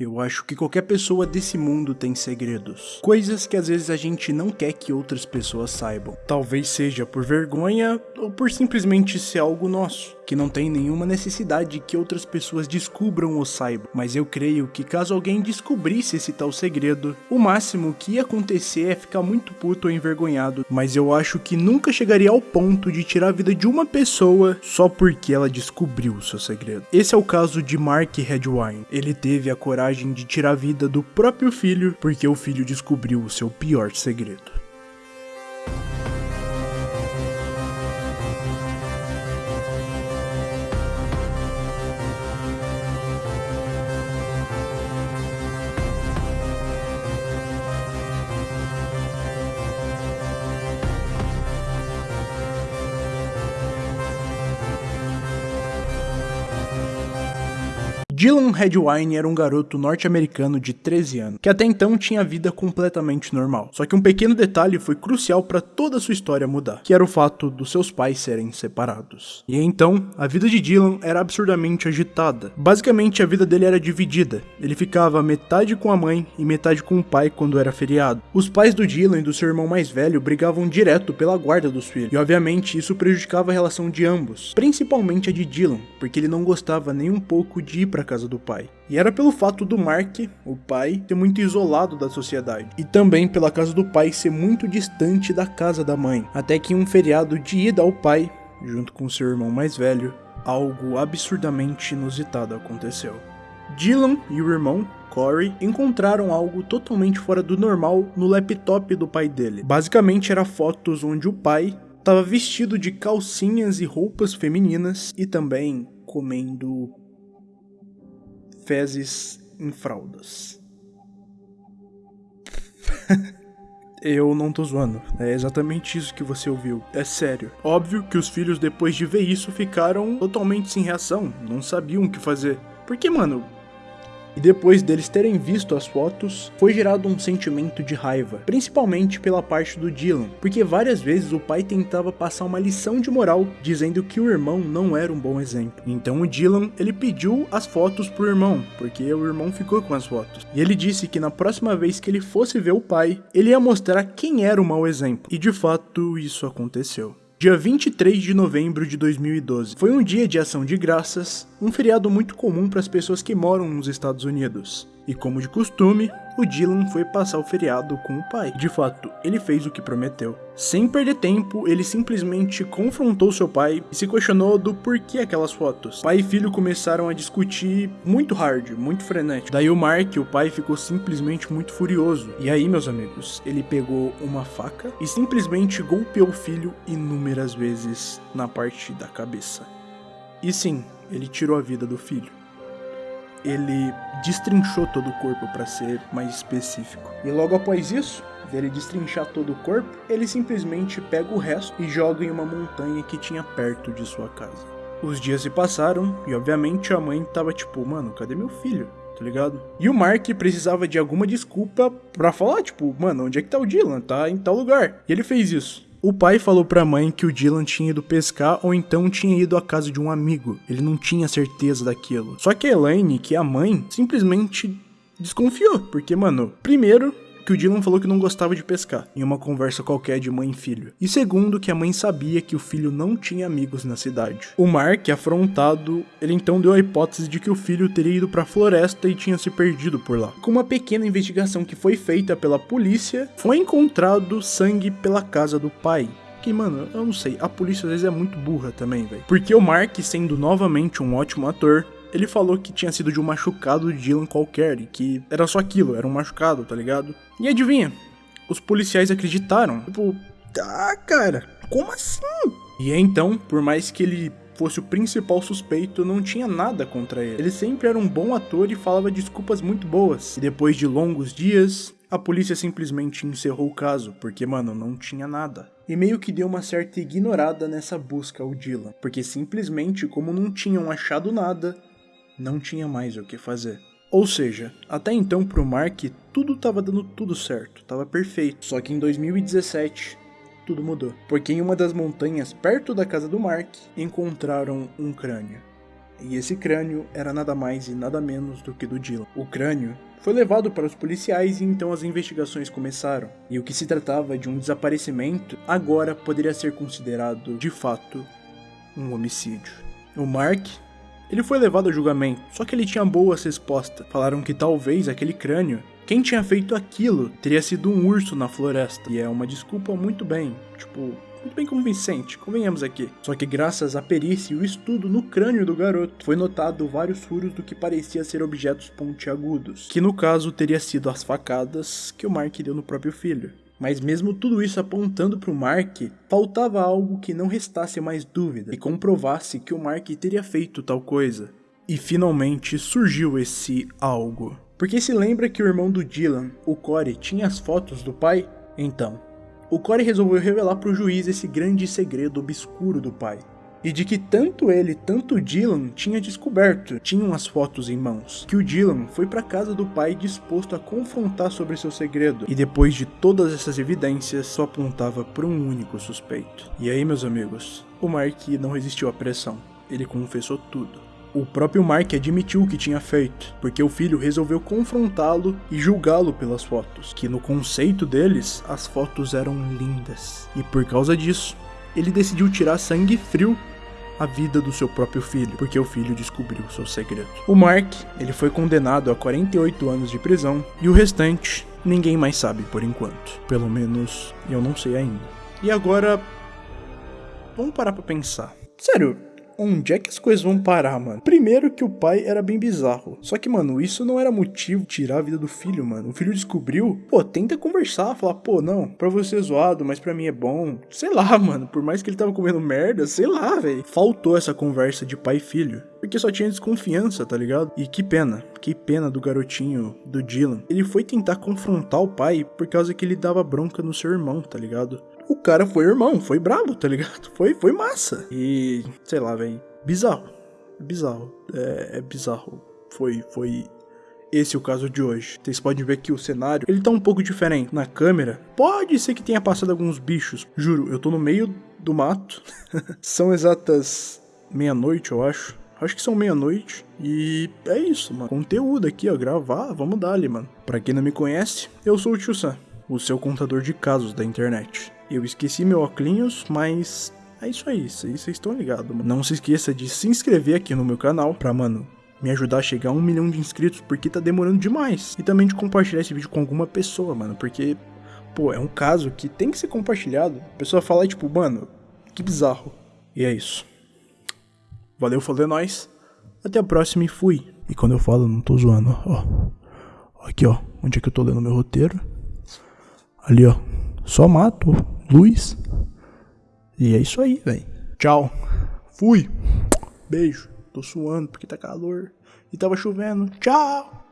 Eu acho que qualquer pessoa desse mundo tem segredos. Coisas que às vezes a gente não quer que outras pessoas saibam. Talvez seja por vergonha ou por simplesmente ser algo nosso, que não tem nenhuma necessidade que outras pessoas descubram ou saibam. Mas eu creio que caso alguém descobrisse esse tal segredo, o máximo que ia acontecer é ficar muito puto ou envergonhado. Mas eu acho que nunca chegaria ao ponto de tirar a vida de uma pessoa só porque ela descobriu o seu segredo. Esse é o caso de Mark Redwine. Ele teve a coragem coragem de tirar a vida do próprio filho porque o filho descobriu o seu pior segredo. Dylan Redwine era um garoto norte-americano de 13 anos, que até então tinha vida completamente normal. Só que um pequeno detalhe foi crucial para toda a sua história mudar, que era o fato dos seus pais serem separados. E então, a vida de Dylan era absurdamente agitada. Basicamente, a vida dele era dividida. Ele ficava metade com a mãe e metade com o pai quando era feriado. Os pais do Dylan e do seu irmão mais velho brigavam direto pela guarda dos filhos, e obviamente isso prejudicava a relação de ambos, principalmente a de Dylan, porque ele não gostava nem um pouco de ir para casa do pai. E era pelo fato do Mark, o pai, ser muito isolado da sociedade. E também pela casa do pai ser muito distante da casa da mãe. Até que em um feriado de ida ao pai, junto com seu irmão mais velho, algo absurdamente inusitado aconteceu. Dylan e o irmão, Corey, encontraram algo totalmente fora do normal no laptop do pai dele. Basicamente era fotos onde o pai estava vestido de calcinhas e roupas femininas e também comendo fezes em fraldas. Eu não tô zoando, é exatamente isso que você ouviu, é sério. Óbvio que os filhos depois de ver isso ficaram totalmente sem reação, não sabiam o que fazer. Porque, mano, e depois deles terem visto as fotos, foi gerado um sentimento de raiva, principalmente pela parte do Dylan, porque várias vezes o pai tentava passar uma lição de moral dizendo que o irmão não era um bom exemplo. Então o Dylan, ele pediu as fotos pro irmão, porque o irmão ficou com as fotos. E ele disse que na próxima vez que ele fosse ver o pai, ele ia mostrar quem era o mau exemplo. E de fato isso aconteceu. Dia 23 de novembro de 2012. Foi um dia de ação de graças, um feriado muito comum para as pessoas que moram nos Estados Unidos. E como de costume, o Dylan foi passar o feriado com o pai. De fato, ele fez o que prometeu. Sem perder tempo, ele simplesmente confrontou seu pai e se questionou do porquê aquelas fotos. Pai e filho começaram a discutir muito hard, muito frenético. Daí o Mark, o pai, ficou simplesmente muito furioso. E aí, meus amigos, ele pegou uma faca e simplesmente golpeou o filho inúmeras vezes na parte da cabeça. E sim, ele tirou a vida do filho ele destrinchou todo o corpo para ser mais específico. E logo após isso, dele destrinchar todo o corpo, ele simplesmente pega o resto e joga em uma montanha que tinha perto de sua casa. Os dias se passaram e obviamente a mãe tava tipo, mano, cadê meu filho? Tá ligado? E o Mark precisava de alguma desculpa para falar, tipo, mano, onde é que tá o Dylan? Tá em tal lugar. E ele fez isso. O pai falou pra mãe que o Dylan tinha ido pescar ou então tinha ido à casa de um amigo. Ele não tinha certeza daquilo. Só que a Elaine, que é a mãe, simplesmente desconfiou. Porque, mano, primeiro, que o Dylan falou que não gostava de pescar, em uma conversa qualquer de mãe e filho. E segundo, que a mãe sabia que o filho não tinha amigos na cidade. O Mark, afrontado, ele então deu a hipótese de que o filho teria ido para a floresta e tinha se perdido por lá. Com uma pequena investigação que foi feita pela polícia, foi encontrado sangue pela casa do pai, que, mano, eu não sei, a polícia às vezes é muito burra também, velho. Porque o Mark, sendo novamente um ótimo ator, ele falou que tinha sido de um machucado de Dylan qualquer e que era só aquilo, era um machucado, tá ligado? E adivinha? Os policiais acreditaram. Tipo, tá, cara, como assim? E então, por mais que ele fosse o principal suspeito, não tinha nada contra ele. Ele sempre era um bom ator e falava desculpas muito boas. E depois de longos dias, a polícia simplesmente encerrou o caso, porque, mano, não tinha nada. E meio que deu uma certa ignorada nessa busca ao Dylan, porque simplesmente, como não tinham achado nada, não tinha mais o que fazer. Ou seja, até então pro Mark tudo tava dando tudo certo, tava perfeito. Só que em 2017 tudo mudou, porque em uma das montanhas perto da casa do Mark encontraram um crânio. E esse crânio era nada mais e nada menos do que do Dylan. O crânio foi levado para os policiais e então as investigações começaram. E o que se tratava de um desaparecimento agora poderia ser considerado, de fato, um homicídio. O Mark ele foi levado a julgamento, só que ele tinha boas respostas. Falaram que talvez aquele crânio, quem tinha feito aquilo, teria sido um urso na floresta. E é uma desculpa muito bem, tipo, muito bem convincente, convenhamos aqui. Só que graças à perícia e o estudo no crânio do garoto, foi notado vários furos do que parecia ser objetos pontiagudos, que no caso teria sido as facadas que o Mark deu no próprio filho. Mas mesmo tudo isso apontando para o Mark, faltava algo que não restasse mais dúvida e comprovasse que o Mark teria feito tal coisa. E finalmente surgiu esse algo. Porque se lembra que o irmão do Dylan, o Corey, tinha as fotos do pai? Então, o Corey resolveu revelar para o juiz esse grande segredo obscuro do pai. E de que tanto ele, tanto Dylan tinha descoberto, tinham as fotos em mãos. Que o Dylan foi para casa do pai disposto a confrontar sobre seu segredo. E depois de todas essas evidências, só apontava para um único suspeito. E aí, meus amigos, o Mark não resistiu à pressão. Ele confessou tudo. O próprio Mark admitiu o que tinha feito, porque o filho resolveu confrontá-lo e julgá-lo pelas fotos, que no conceito deles, as fotos eram lindas. E por causa disso, ele decidiu tirar sangue frio a vida do seu próprio filho, porque o filho descobriu seu segredo. O Mark, ele foi condenado a 48 anos de prisão e o restante ninguém mais sabe por enquanto. Pelo menos eu não sei ainda. E agora vamos parar para pensar. Sério, onde é que as coisas vão parar, mano? Primeiro que o pai era bem bizarro. Só que, mano, isso não era motivo de tirar a vida do filho, mano. O filho descobriu, pô, tenta conversar, falar, pô, não, pra você é zoado, mas pra mim é bom. Sei lá, mano, por mais que ele tava comendo merda, sei lá, velho. Faltou essa conversa de pai e filho. Porque só tinha desconfiança, tá ligado? E que pena, que pena do garotinho, do Dylan. Ele foi tentar confrontar o pai por causa que ele dava bronca no seu irmão, tá ligado? O cara foi irmão, foi brabo, tá ligado? Foi, foi massa. E, sei lá, velho, bizarro. Bizarro. É, é bizarro. Foi, foi esse é o caso de hoje. Vocês podem ver que o cenário, ele tá um pouco diferente. Na câmera, pode ser que tenha passado alguns bichos. Juro, eu tô no meio do mato. são exatas meia-noite, eu acho. Acho que são meia-noite. E é isso, mano. Conteúdo aqui, ó. Gravar, vamos dar ali, mano. Pra quem não me conhece, eu sou o Tio Sam, o seu contador de casos da internet. Eu esqueci meu óculos, mas é isso aí, vocês estão ligados. Não se esqueça de se inscrever aqui no meu canal pra, mano, me ajudar a chegar a um milhão de inscritos, porque tá demorando demais. E também de compartilhar esse vídeo com alguma pessoa, mano, porque, pô, é um caso que tem que ser compartilhado. A pessoa fala, tipo, mano, que bizarro. E é isso. Valeu, falou, é nóis. Até a próxima e fui. E quando eu falo, não tô zoando, ó. Aqui, ó, onde é que eu tô lendo meu roteiro. Ali, ó. Só mato luz. E é isso aí, velho. Tchau. Fui. Beijo. Tô suando porque tá calor. E tava chovendo. Tchau.